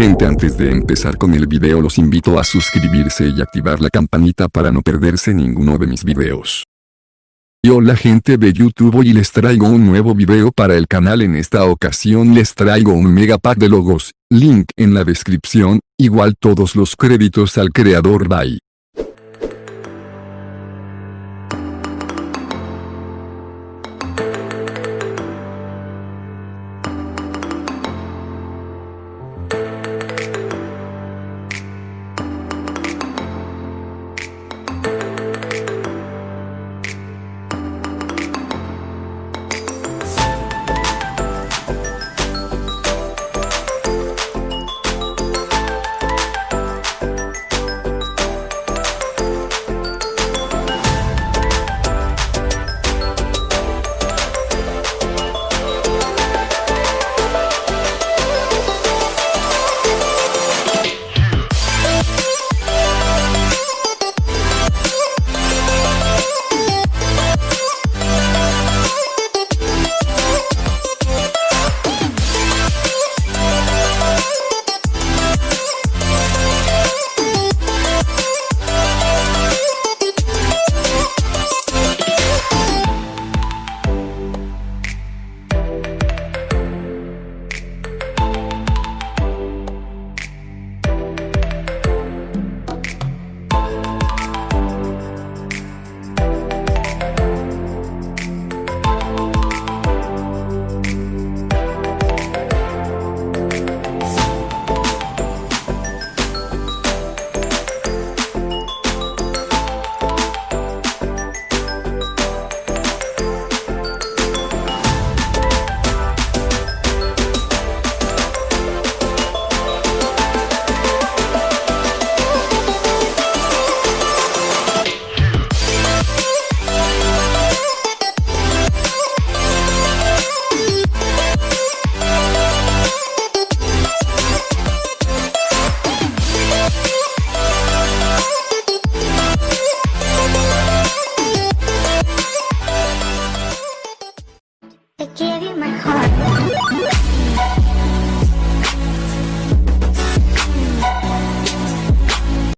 Gente antes de empezar con el video los invito a suscribirse y activar la campanita para no perderse ninguno de mis videos. Y hola gente de YouTube hoy les traigo un nuevo video para el canal en esta ocasión les traigo un mega pack de logos, link en la descripción, igual todos los créditos al creador bye.